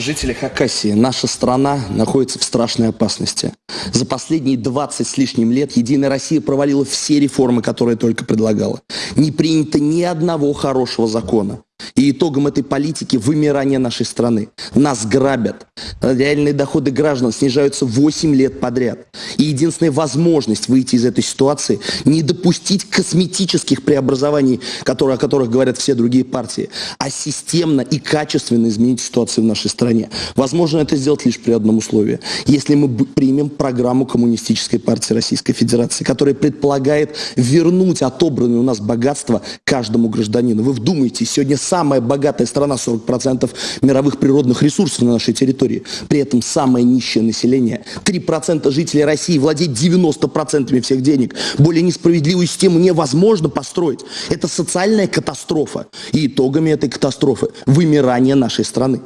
жители Хакасии, наша страна находится в страшной опасности. За последние 20 с лишним лет Единая Россия провалила все реформы, которые только предлагала. Не принято ни одного хорошего закона. И итогом этой политики вымирание нашей страны. Нас грабят. Реальные доходы граждан снижаются 8 лет подряд. И единственная возможность выйти из этой ситуации – не допустить косметических преобразований, которые, о которых говорят все другие партии, а системно и качественно изменить ситуацию в нашей стране. Возможно это сделать лишь при одном условии. Если мы примем программу Коммунистической партии Российской Федерации, которая предполагает вернуть отобранное у нас богатство каждому гражданину. Вы вдумайтесь, сегодня самая богатая страна, 40% мировых природных ресурсов на нашей территории. При этом самое нищее население. 3% жителей России владеет 90% всех денег. Более несправедливую систему невозможно построить. Это социальная катастрофа. И итогами этой катастрофы вымирание нашей страны.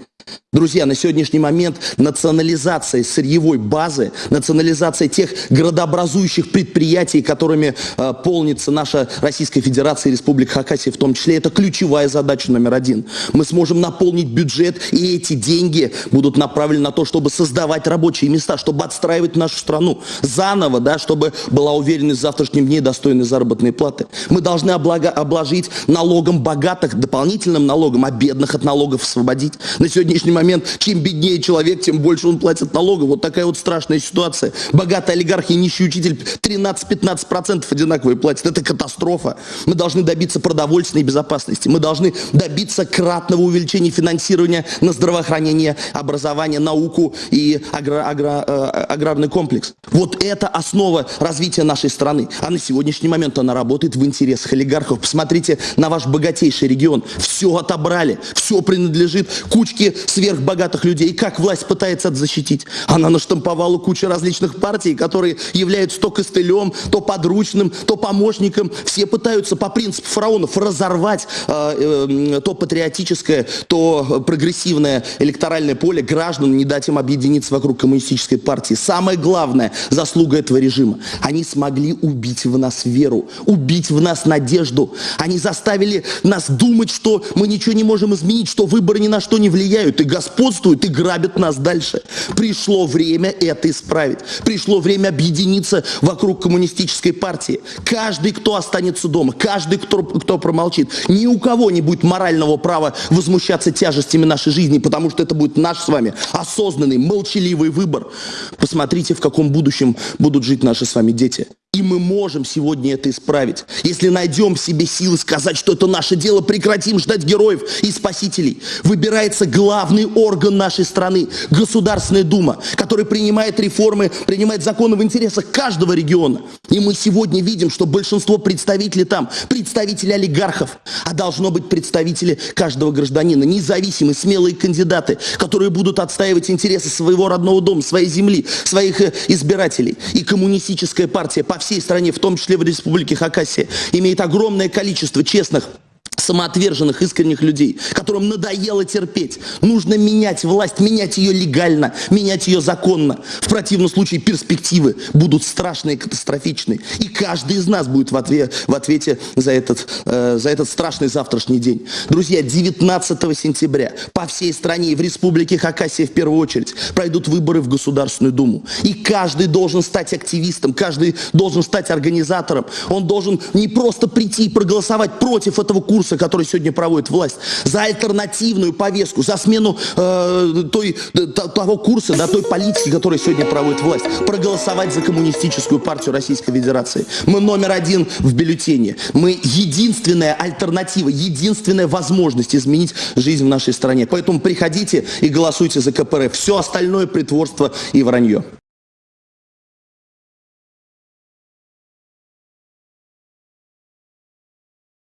Друзья, на сегодняшний момент национализация сырьевой базы, национализация тех градообразующих предприятий, которыми э, полнится наша Российская Федерация и Республика Хакасия в том числе, это ключевая задача номер один. Мы сможем наполнить бюджет, и эти деньги будут направлены на то, чтобы создавать рабочие места, чтобы отстраивать нашу страну заново, да, чтобы была уверенность в завтрашнем дне достойной заработной платы. Мы должны облага, обложить налогом богатых, дополнительным налогом, а бедных от налогов освободить. На сегодняшний момент момент, чем беднее человек, тем больше он платит налогов. Вот такая вот страшная ситуация. Богатый олигарх и нищий учитель 13-15% одинаковые платят. Это катастрофа. Мы должны добиться продовольственной безопасности. Мы должны добиться кратного увеличения финансирования на здравоохранение, образование, науку и агро агро э, аграрный комплекс. Вот это основа развития нашей страны. А на сегодняшний момент она работает в интересах олигархов. Посмотрите на ваш богатейший регион. Все отобрали, все принадлежит кучке сверхбогатых людей. Как власть пытается это защитить? Она наштамповала кучу различных партий, которые являются то костылем, то подручным, то помощником. Все пытаются по принципу фараонов разорвать э, э, то патриотическое, то прогрессивное электоральное поле граждан, не дать им объединиться вокруг коммунистической партии. Самое главное заслуга этого режима. Они смогли убить в нас веру, убить в нас надежду. Они заставили нас думать, что мы ничего не можем изменить, что выборы ни на что не влияют. И господствуют и грабят нас дальше. Пришло время это исправить. Пришло время объединиться вокруг коммунистической партии. Каждый, кто останется дома, каждый, кто, кто промолчит, ни у кого не будет морального права возмущаться тяжестями нашей жизни, потому что это будет наш с вами осознанный, молчаливый выбор. Посмотрите, в каком будущем будут жить наши с вами дети. И мы можем сегодня это исправить. Если найдем в себе силы сказать, что это наше дело, прекратим ждать героев и спасителей. Выбирается главный орган нашей страны, Государственная Дума, который принимает реформы, принимает законы в интересах каждого региона. И мы сегодня видим, что большинство представителей там, представители олигархов, а должно быть представители каждого гражданина, независимые, смелые кандидаты, которые будут отстаивать интересы своего родного дома, своей земли, своих э, избирателей. И коммунистическая партия по всей стране, в том числе в Республике Хакасия, имеет огромное количество честных самоотверженных, искренних людей, которым надоело терпеть. Нужно менять власть, менять ее легально, менять ее законно. В противном случае перспективы будут страшные, катастрофичные. И каждый из нас будет в, ответ, в ответе за этот, э, за этот страшный завтрашний день. Друзья, 19 сентября по всей стране и в Республике Хакасия в первую очередь пройдут выборы в Государственную Думу. И каждый должен стать активистом, каждый должен стать организатором. Он должен не просто прийти и проголосовать против этого курса, который сегодня проводит власть, за альтернативную повестку, за смену э, той, того курса, да, той политики, которую сегодня проводит власть, проголосовать за коммунистическую партию Российской Федерации. Мы номер один в бюллетене. Мы единственная альтернатива, единственная возможность изменить жизнь в нашей стране. Поэтому приходите и голосуйте за КПРФ. Все остальное притворство и вранье.